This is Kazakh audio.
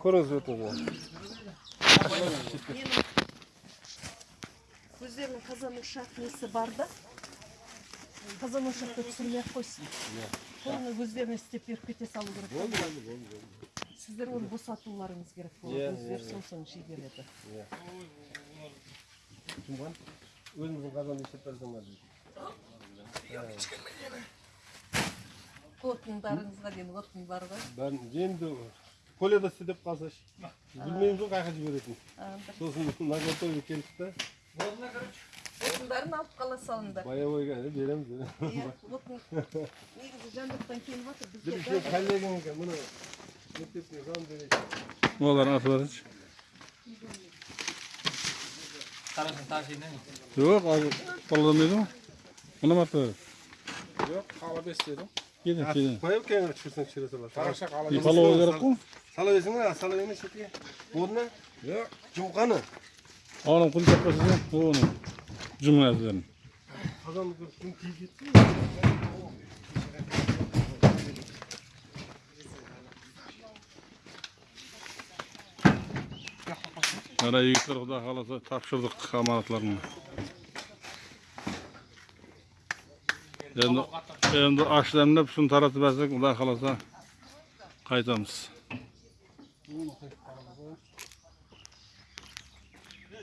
көріңіз өтіңіз өздерінің қазан ошақ несі бар да қазан ошақта түсірмей ақ қойсын соны өздеріне істеп беріп кете салу керек та. сіздер оны босатуларыңыз керек болады өздері сосын шегереді жұмған өзіміздің қазанды істеп отындарыңызға дейін отын бар ғой бәрін енді поляда істе деп қалса білмейміз ғой қай жаққа жіберетін. А, бір сосын наготове келдік та. Отындарын алып қала салыңдар. Боевойға береміз иә отын негізі жан-жақтан келіп жатыр бізге сен коллегаңға мына мектептің зам Олар барыншы. Қарасын ташиын Жоқ, ал қолданбайды ма? Мына бар. Жоқ, қала бес деді. Кедин, кедин. Маю кедин, чурсан чирасалар. Тараша қала. Ипалова керек қу? Сала берсіңдер, сала бермей шетке. Болдына? Жоқ. Жұмқаны. Оның құлын таппасыз ба? Оны. Mana yigitlar xudo topshirdik. енді енді аш дәмдеп шын таратып әлсек құдай қаласа қайтамыз